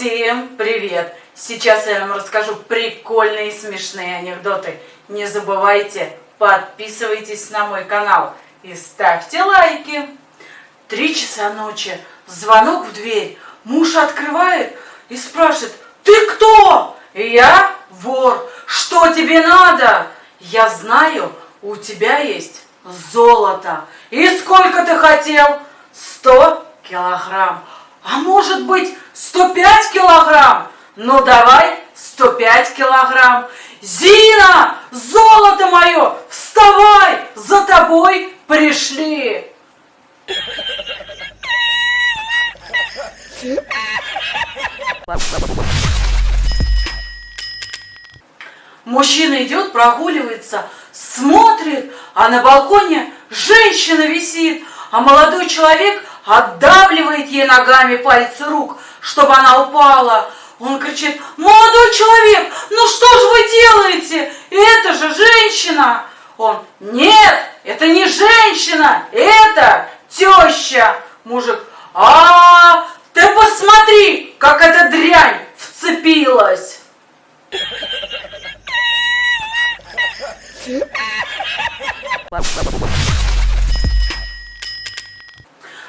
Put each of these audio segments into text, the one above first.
Всем привет! Сейчас я вам расскажу прикольные смешные анекдоты. Не забывайте, подписывайтесь на мой канал и ставьте лайки. Три часа ночи, звонок в дверь. Муж открывает и спрашивает, ты кто? Я вор. Что тебе надо? Я знаю, у тебя есть золото. И сколько ты хотел? Сто килограмм. А может быть 105 килограмм? Ну давай 105 килограмм. Зина, золото мое, вставай, за тобой пришли. Мужчина идет, прогуливается, смотрит, а на балконе женщина висит, а молодой человек отдавливает ей ногами пальцы рук, чтобы она упала. Он кричит, молодой человек, ну что же вы делаете? Это же женщина. Он, нет, это не женщина, это теща. Мужик, а, ты посмотри, как эта дрянь вцепилась.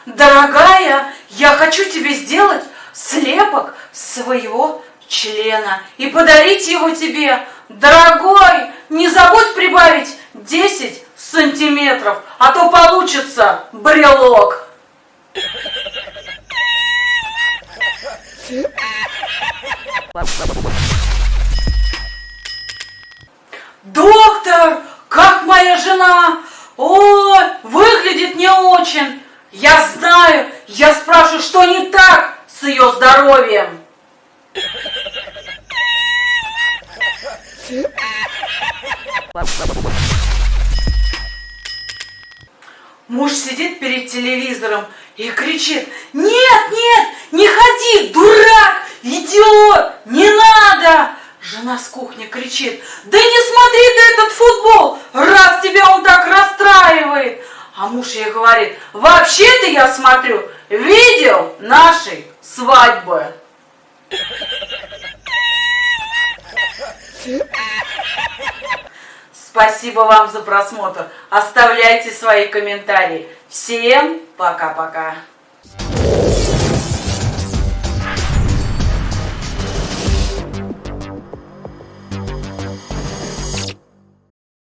Дорогая, я хочу тебе сделать слепок своего члена и подарить его тебе. Дорогой, не забудь прибавить 10 сантиметров, а то получится брелок. Доктор, как моя жена? О, выглядит не очень. Я знаю, я спрашиваю, что не так с ее здоровьем. Муж сидит перед телевизором и кричит, нет, нет, не ходи, дурак, идиот, не надо. Жена с кухни кричит, да не смотри ты этот футбол, раз тебя он так расстраивает. Муж ей говорит, вообще-то я смотрю видео нашей свадьбы. Спасибо вам за просмотр. Оставляйте свои комментарии. Всем пока-пока.